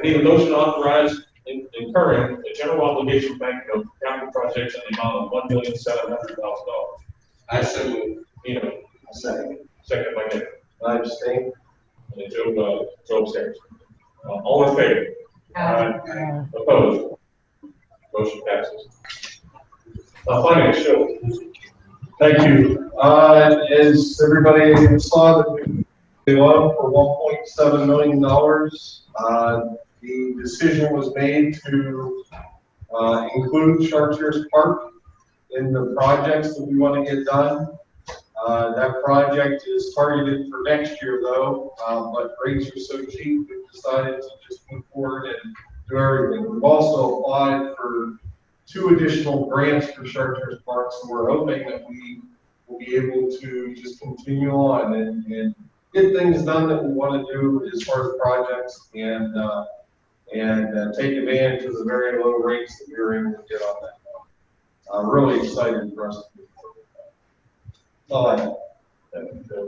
I need a motion to authorize in- incurring the general obligation bank of capital projects in the amount of one million seven hundred thousand dollars. I so move. Nino, Second. second by Nick, I abstain. and Joe, uh, Joe abstains. Uh, all in favor? Aye. Opposed? Motion passes. Uh, finance, Joe. Thank you. Uh, as everybody saw, the the loan for one point seven million dollars. Uh, the decision was made to, uh, include Chartiers Park in the projects that we want to get done. Uh, that project is targeted for next year though, uh, but rates are so cheap, we've decided to just move forward and do everything. We've also applied for two additional grants for Chartiers Park, so we're hoping that we will be able to just continue on and, and get things done that we want to do as far as projects and, uh, and uh, take advantage of the very low rates that we were able to get on that. I'm really excited for us to with that. That's all I.